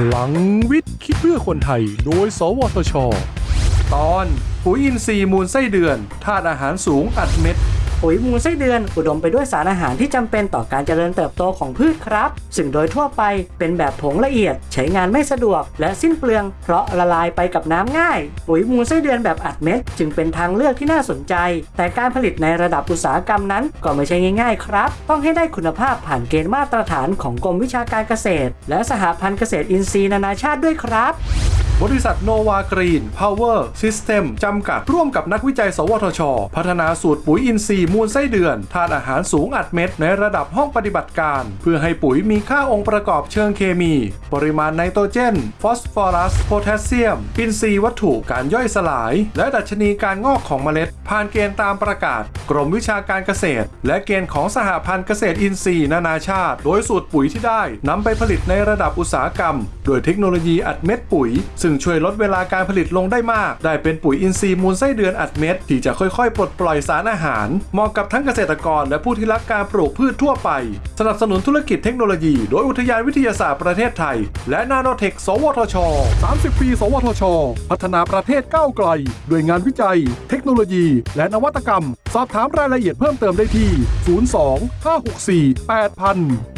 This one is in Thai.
พลังวิทย์คิดเพื่อคนไทย โดย สวทช ตอน ปุ๋ยอินทรีย์มูลไส้เดือนธาตุอาหารสูงอัดเม็ด ปุ๋ยมูลไส้เดือน อุดมไปด้วยสารอาหารที่จำเป็นต่อการเจริญเติบโตของพืชครับ ซึ่งโดยทั่วไปเป็นแบบผงละเอียด ใช้งานไม่สะดวก และสิ้นเปลือง เพราะละลายไปกับน้ำง่าย ปุ๋ยมูลไส้เดือนแบบอัดเม็ด จึงเป็นทางเลือกที่น่าสนใจ แต่การผลิตในระดับอุตสาหกรรมนั้นก็ไม่ใช่ง่าย ๆ ครับ ต้องให้ได้คุณภาพผ่านเกณฑ์มาตรฐานของกรมวิชาการเกษตร และสหพันธ์เกษตรอินทรีย์นานาชาติด้วยครับ บริษัทโนวากรีนพาวเวอร์ซิสเต็มจำกัดร่วมกับนักวิจัย สวทช พัฒนาสูตรปุ๋ยอินทรีย์มูลไส้เดือนธาตุอาหารสูงอัดเม็ดในระดับห้องปฏิบัติการ เพื่อให้ปุ๋ยมีค่าองค์ประกอบเชิงเคมี ปริมาณไนโตรเจน ฟอสฟอรัส โพแทสเซียม อินทรีย์วัตถุการย่อยสลาย และดัชนีการงอกของเมล็ด ผ่านเกณฑ์ตามประกาศ กรมวิชาการเกษตร และเกณฑ์ของสหพันธ์เกษตรอินทรีย์นานาชาติ โดยสูตรปุ๋ยที่ได้นำไปผลิตในระดับอุตสาหกรรม โดยเทคโนโลยีอัดเม็ดปุ๋ยซึ่งช่วยลดเวลาการผลิตลงได้มาก ได้เป็นปุ๋ยอินทรีย์มูลไส้เดือนอัดเม็ดที่จะค่อยๆ ปลดปล่อยสารอาหาร เหมาะกับทั้งเกษตรกรและผู้ที่รักการปลูกพืชทั่วไป สนับสนุนธุรกิจเทคโนโลยี โดยอุทยานวิทยาศาสตร์ประเทศไทย และนาโนเทค สวทช 30 ปี สวทช พัฒนาประเทศก้าวไกล ด้วยงานวิจัย เทคโนโลยี และนวัตกรรม สอบถามรายละเอียดเพิ่มเติมได้ที่ 02 564 8000